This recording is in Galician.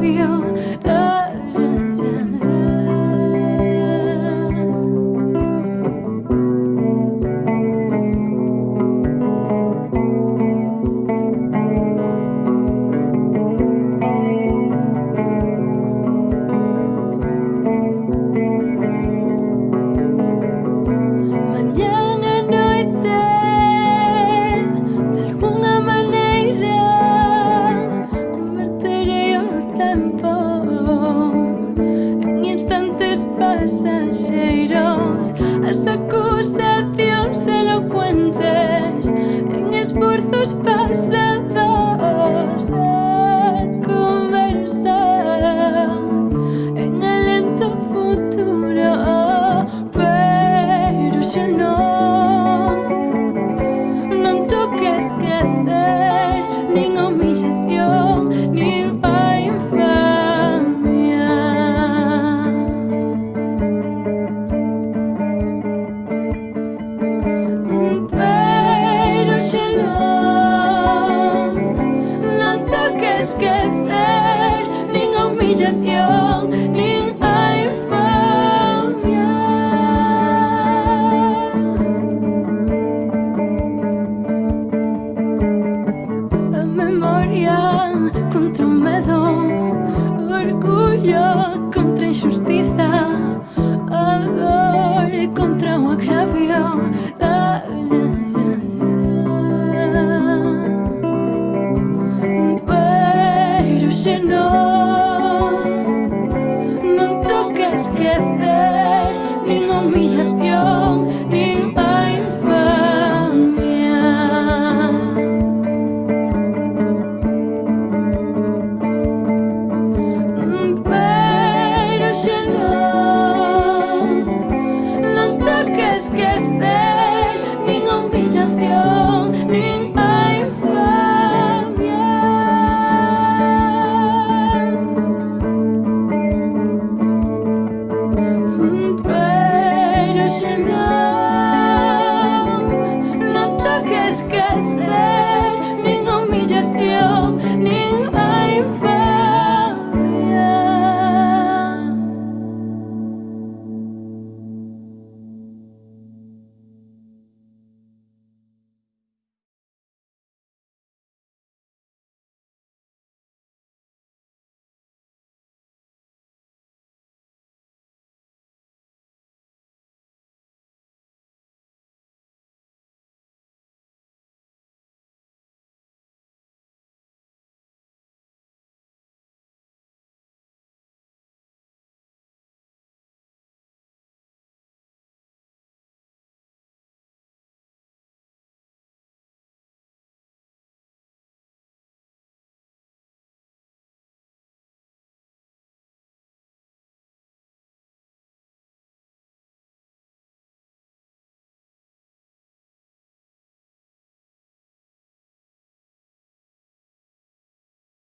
feel. good self contra o medo Orgullo contra a injustiza A dor contra o agravio. La, la, la, Pero se non